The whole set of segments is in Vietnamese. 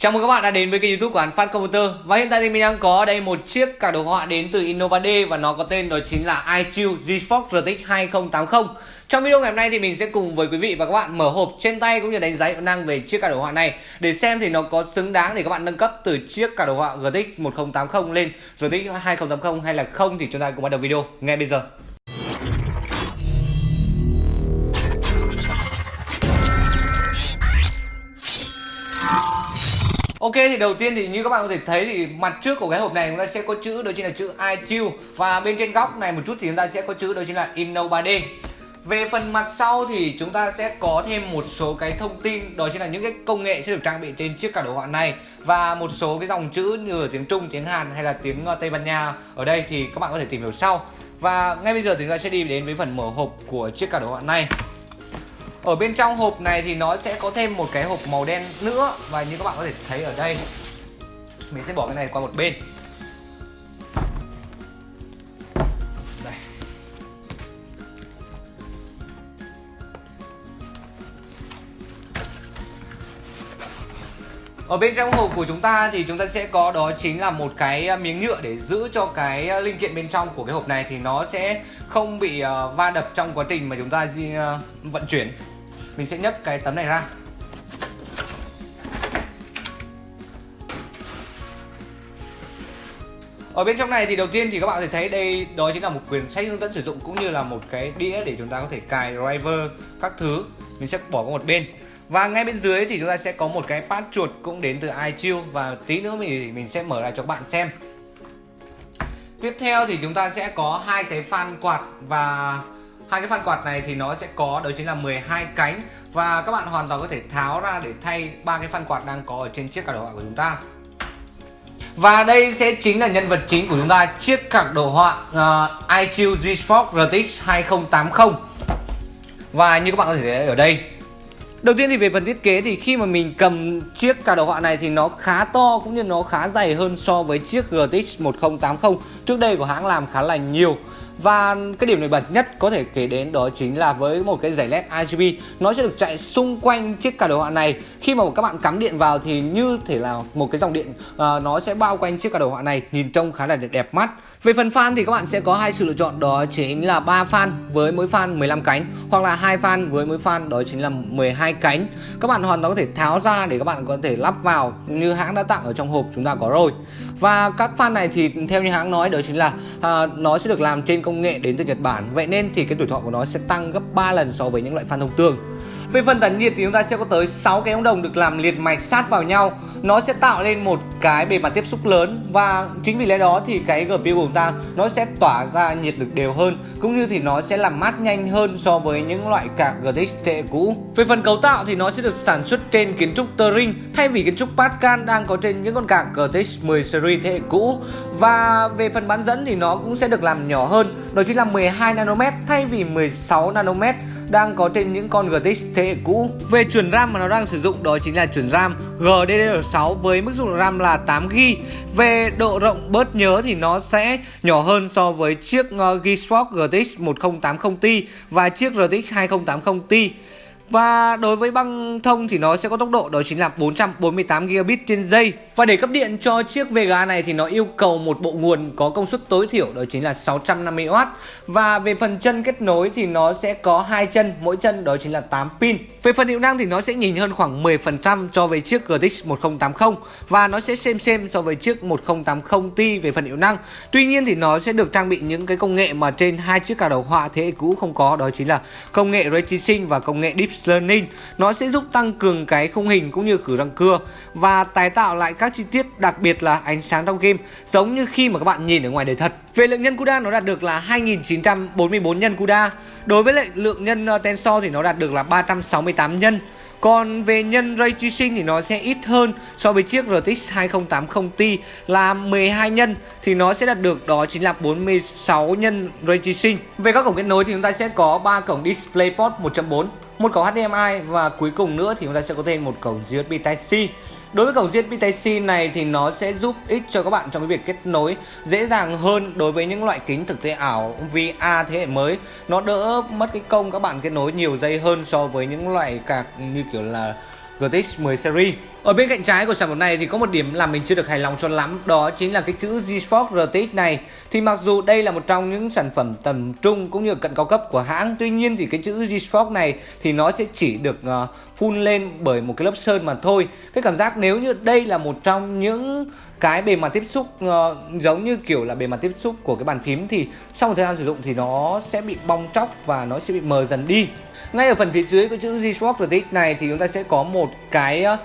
Chào mừng các bạn đã đến với kênh youtube của Hàn Phát Computer. Và hiện tại thì mình đang có đây một chiếc cả đồ họa đến từ Innova D Và nó có tên đó chính là iQ GeForce RTX 2080 Trong video ngày hôm nay thì mình sẽ cùng với quý vị và các bạn mở hộp trên tay cũng như đánh giá hiệu năng về chiếc cả đồ họa này. Để xem thì nó có xứng đáng để các bạn nâng cấp từ chiếc cả đồ họa RTX 1080 lên RTX 2080 hay là không thì chúng ta cùng bắt đầu video ngay bây giờ. Ok thì đầu tiên thì như các bạn có thể thấy thì mặt trước của cái hộp này chúng ta sẽ có chữ đó chính là chữ IQ và bên trên góc này một chút thì chúng ta sẽ có chữ đó chính là Inno 3D. Về phần mặt sau thì chúng ta sẽ có thêm một số cái thông tin đó chính là những cái công nghệ sẽ được trang bị trên chiếc cả đồ họa này và một số cái dòng chữ như ở tiếng Trung, tiếng Hàn hay là tiếng ờ, Tây Ban Nha ở đây thì các bạn có thể tìm hiểu sau. Và ngay bây giờ thì chúng ta sẽ đi đến với phần mở hộp của chiếc cả đồ họa này. Ở bên trong hộp này thì nó sẽ có thêm một cái hộp màu đen nữa Và như các bạn có thể thấy ở đây Mình sẽ bỏ cái này qua một bên. Đây. Ở bên trong hộp của chúng ta thì chúng ta sẽ có đó chính là một cái à, miếng nhựa để giữ cho cái à, linh kiện bên trong của cái hộp này thì nó sẽ không bị à, va đập trong quá trình mà chúng ta di, vận chuyển mình sẽ nhấc cái tấm này ra Ở bên trong này thì đầu tiên thì các bạn có thể thấy đây, đó chính là một quyển sách hướng dẫn sử dụng cũng như là một cái đĩa để chúng ta có thể cài driver các thứ. Mình sẽ bỏ qua một bên. Và ngay bên dưới thì chúng ta sẽ có một cái pad chuột cũng đến từ iChill và tí nữa mình mình sẽ mở lại cho các bạn xem. Tiếp theo thì chúng ta sẽ có hai cái fan quạt và hai cái phan quạt này thì nó sẽ có đó chính là 12 cánh. Và các bạn hoàn toàn có thể tháo ra để thay ba cái phan quạt đang có ở trên chiếc cả đồ họa của chúng ta. Và đây sẽ chính là nhân vật chính của chúng ta chiếc card đồ họa uh, iChill GeForce RTX 2080 và như các bạn có thể thấy ở đây Đầu tiên thì về phần thiết kế thì khi mà mình cầm chiếc cả đồ họa này thì nó khá to cũng như nó khá dày hơn so với chiếc GTX 1080 trước đây của hãng làm khá là nhiều và cái điểm nổi bật nhất có thể kể đến đó chính là với một cái giải led RGB nó sẽ được chạy xung quanh chiếc cả đồ họa này. Khi mà các bạn cắm điện vào thì như thể là một cái dòng điện uh, nó sẽ bao quanh chiếc cả đồ họa này nhìn trông khá là đẹp, đẹp mắt. Về phần fan thì các bạn sẽ có hai sự lựa chọn đó chính là ba fan với mỗi fan 15 cánh hoặc là hai fan với mỗi fan đó chính là 12 cánh. Các bạn hoàn toàn có thể tháo ra để các bạn có thể lắp vào như hãng đã tặng ở trong hộp chúng ta có rồi. Và các fan này thì theo như hãng nói đó chính là uh, nó sẽ được làm trên công nghệ đến từ Nhật Bản. Vậy nên thì cái tuổi thọ của nó sẽ tăng gấp 3 lần so với những loại fan thông thường về phần tản nhiệt thì chúng ta sẽ có tới 6 cái ống đồng được làm liệt mạch sát vào nhau. Nó sẽ tạo lên một cái bề mặt tiếp xúc lớn Và chính vì lẽ đó thì cái GPU của chúng ta nó sẽ tỏa ra nhiệt được đều hơn, Cũng như thì nó sẽ làm mát nhanh hơn so với những loại card GTX thế cũ. Về phần cấu tạo thì nó sẽ được sản xuất trên kiến trúc Turing, Thay vì kiến trúc Pascal đang có trên những con card GTX 10 series thế hệ cũ. Và về phần bán dẫn thì nó cũng sẽ được làm nhỏ hơn Đó chính là 12 nanomet thay vì 16 nanomet đang có trên những con GTX thế hệ cũ. Về chuẩn RAM mà nó đang sử dụng đó chính là chuẩn RAM GDDR6 với mức dung lượng RAM là 8GB. Về độ rộng bớt nhớ thì nó sẽ nhỏ hơn so với chiếc GeForce GTX 1080 Ti và chiếc RTX 2080 Ti. Và đối với băng thông thì nó sẽ có tốc độ đó chính là 448 gigabit trên giây. Và để cấp điện cho chiếc Vega này thì nó yêu cầu một bộ nguồn có công suất tối thiểu đó chính là 650W. Và về phần chân kết nối thì nó sẽ có hai chân, mỗi chân đó chính là 8 pin. Về phần hiệu năng thì nó sẽ nhìn hơn khoảng 10% so với chiếc GTX 1080 và nó sẽ xem xem so với chiếc 1080 Ti về phần hiệu năng. Tuy nhiên thì nó sẽ được trang bị những cái công nghệ mà trên hai chiếc cả đầu họa thế hệ cũ không có đó chính là công nghệ Ray Tracing và công nghệ Deep Learning nó sẽ giúp tăng cường cái khung hình cũng như khử răng cưa và tái tạo lại các chi tiết, đặc biệt là ánh sáng trong game, giống như khi mà các bạn nhìn ở ngoài đời thật. Về lượng nhân CUDA, nó đạt được là 2944 nhân CUDA. Đối với lại lượng nhân ờ, Tensor thì nó đạt được là 368 nhân. Còn về nhân Ray Tracing thì nó sẽ ít hơn so với chiếc RTX 2080 Ti là 12 nhân thì nó sẽ đạt được đó chính là 46 nhân Ray Tracing. Về các cổng kết nối thì chúng ta sẽ có 3 cổng DisplayPort 1.4 một cổng HDMI và cuối cùng nữa thì chúng ta sẽ có thêm một cổng USB Type-C Đối với cổng USB Type-C này thì nó sẽ giúp ích cho các bạn trong cái việc kết nối dễ dàng hơn đối với những loại kính thực tế ảo VR thế hệ mới. Nó đỡ mất cái công các bạn kết nối nhiều dây hơn so với những loại cạc như kiểu là GTX 10 series. Ở bên cạnh trái của sản phẩm này thì có một điểm làm mình chưa được hài lòng cho lắm Đó chính là cái chữ GeForce RTX này. Thì mặc dù đây là một trong những sản phẩm tầm trung cũng như cận cao cấp của hãng Tuy nhiên thì cái chữ GeForce này thì nó sẽ chỉ được uh, phun lên bởi một cái lớp sơn mà thôi. Cái cảm giác nếu như đây là một trong những cái bề mặt tiếp xúc uh, giống như kiểu là bề mặt tiếp xúc của cái bàn phím thì sau một thời gian sử dụng thì nó sẽ bị bong tróc và nó sẽ bị mờ dần đi. Ngay ở phần phía dưới của chữ GeForce RTX này thì chúng ta sẽ có một cái uh,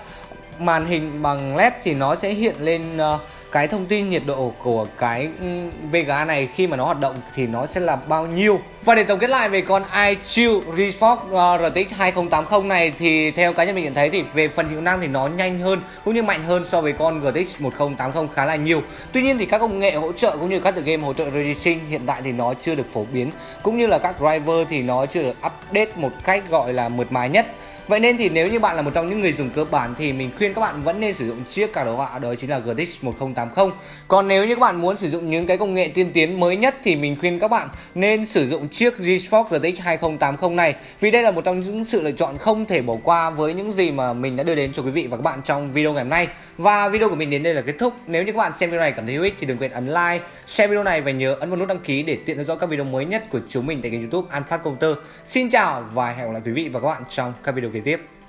màn hình bằng led thì nó sẽ hiện lên uh, cái thông tin nhiệt độ của cái ừ, Vega này. Khi mà nó hoạt động thì nó sẽ là bao nhiêu. Và để tổng kết lại về con iChill GeForce RTX 2080 này thì theo cá nhân mình nhận thấy thì về phần hiệu năng thì nó nhanh hơn cũng như mạnh hơn so với con GTX 1080 khá là nhiều. Tuy nhiên thì các công nghệ hỗ trợ cũng như các tựa game hỗ trợ ray tracing hiện tại thì nó chưa được phổ biến cũng như là các driver thì nó chưa được update một cách gọi là mượt mà nhất. Vậy nên thì nếu như bạn là một trong những người dùng cơ bản thì mình khuyên các bạn vẫn nên sử dụng chiếc card đồ họa đó chính là GTX 1080. Còn nếu như các bạn muốn sử dụng những cái công nghệ tiên tiến mới nhất thì mình khuyên các bạn nên sử dụng chiếc GeForce gtx 2080 này vì đây là một trong những sự lựa chọn không thể bỏ qua với những gì mà mình đã đưa đến cho quý vị và các bạn trong video ngày hôm nay. Và video của mình đến đây là kết thúc. Nếu như các bạn xem video này cảm thấy hữu ích thì đừng quên ấn like, share video này và nhớ ấn vào nút đăng ký để tiện theo dõi các video mới nhất của chúng mình tại kênh YouTube An Phát Công Tơ. Xin chào và hẹn gặp lại quý vị và các bạn trong các video kế kế tiếp.